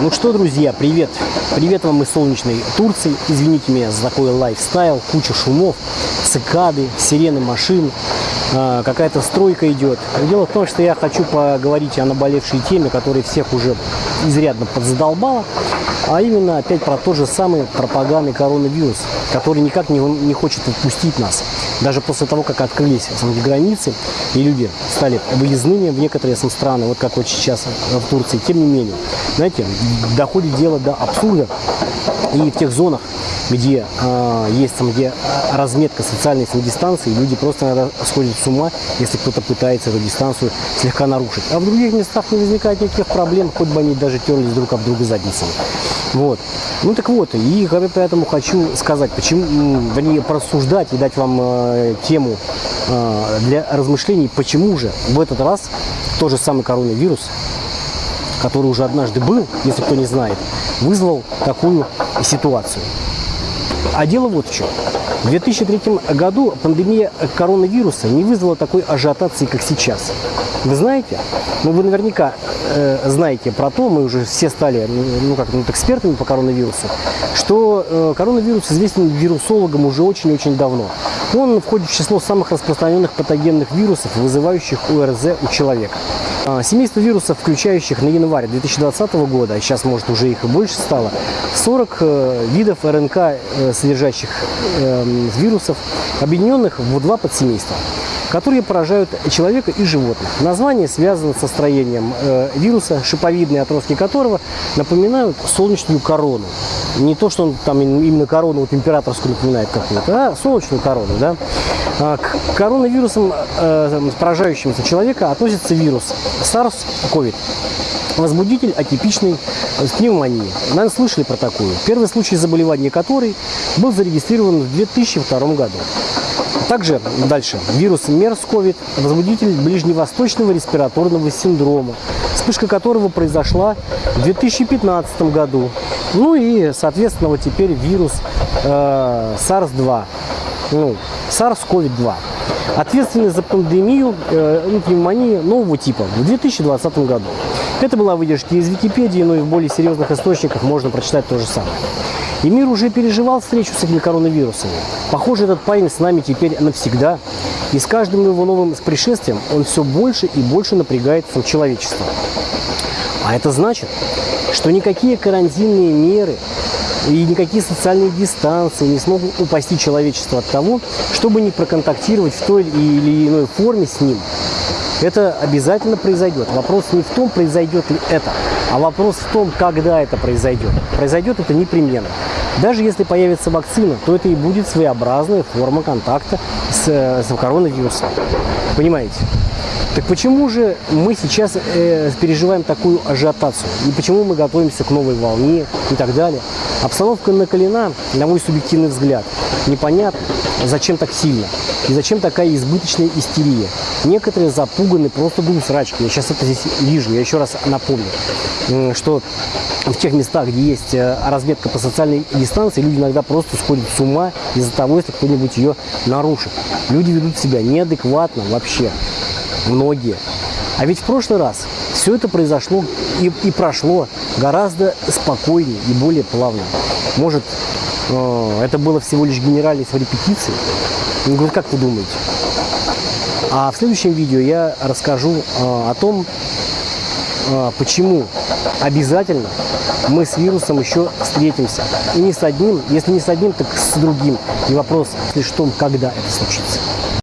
Ну что, друзья, привет! Привет вам из солнечной Турции. Извините меня за такой лайфстайл, куча шумов, цикады, сирены машин, э, какая-то стройка идет. Дело в том, что я хочу поговорить о наболевшей теме, которая всех уже изрядно подзадолбала, а именно опять про тот же самый пропагандный коронавирус, который никак не хочет отпустить нас. Даже после того, как открылись самые границы, и люди стали выездными в некоторые страны, вот как вот сейчас в Турции, тем не менее, знаете, доходит дело до абсурда, и в тех зонах, где э, есть там, где разметка социальной дистанции, люди просто иногда сходят с ума, если кто-то пытается эту дистанцию слегка нарушить. А в других местах не возникает никаких проблем, хоть бы они даже терлись друг об друга задницами. Вот. Ну так вот, и поэтому хочу сказать, почему, вернее, просуждать и дать вам э, тему э, для размышлений, почему же в этот раз тот же самый коронавирус, который уже однажды был, если кто не знает, вызвал такую ситуацию. А дело вот в чем. В 2003 году пандемия коронавируса не вызвала такой ажиотации, как сейчас. Вы знаете? Ну, вы наверняка э, знаете про то, мы уже все стали ну, как, ну, экспертами по коронавирусу, что э, коронавирус известен вирусологам уже очень-очень давно. Он входит в число самых распространенных патогенных вирусов, вызывающих ОРЗ у человека. А, семейство вирусов, включающих на январь 2020 года, сейчас, может, уже их и больше стало, 40 э, видов РНК, э, содержащих эм, вирусов, объединенных в два подсемейства которые поражают человека и животных. Название связано со строением э, вируса, шиповидные отростки которого напоминают солнечную корону. Не то, что он там именно корону вот императорскую напоминает какую-то, а солнечную корону. Да? А, к коронавирусам, э, поражающимся человека, относится вирус SARS-CoV. Возбудитель атипичной пневмонии. Наверное, слышали про такую. Первый случай заболевания которой был зарегистрирован в 2002 году. Также дальше вирус MERS-CoV, возбудитель ближневосточного респираторного синдрома, вспышка которого произошла в 2015 году. Ну и, соответственно, вот теперь вирус э, SARS-2, ну, SARS-CoV-2. Ответственный за пандемию э, пневмонии нового типа в 2020 году. Это была выдержка из Википедии, но и в более серьезных источниках можно прочитать то же самое. И мир уже переживал встречу с этими коронавирусами. Похоже, этот парень с нами теперь навсегда. И с каждым его новым пришествием он все больше и больше напрягает сам человечество. А это значит, что никакие карантинные меры и никакие социальные дистанции не смогут упасти человечество от того, чтобы не проконтактировать в той или иной форме с ним. Это обязательно произойдет. Вопрос не в том, произойдет ли это, а вопрос в том, когда это произойдет. Произойдет это непременно. Даже если появится вакцина, то это и будет своеобразная форма контакта с, с коронавирусом. Понимаете? Так почему же мы сейчас э, переживаем такую ажиотацию? И почему мы готовимся к новой волне и так далее? Обстановка накалена, на мой субъективный взгляд. Непонятно, зачем так сильно и зачем такая избыточная истерия. Некоторые запуганы просто дум срачки. Я сейчас это здесь вижу. Я еще раз напомню, что в тех местах, где есть э, разметка по социальной дистанции, люди иногда просто сходят с ума из-за того, если кто-нибудь ее нарушит. Люди ведут себя неадекватно вообще. Многие. А ведь в прошлый раз все это произошло и, и прошло гораздо спокойнее и более плавно. Может, э, это было всего лишь генеральность в репетиции? Ну, вот как вы думаете? А в следующем видео я расскажу э, о том, э, почему обязательно мы с вирусом еще встретимся. И не с одним, если не с одним, так с другим. И вопрос лишь в том, когда это случится.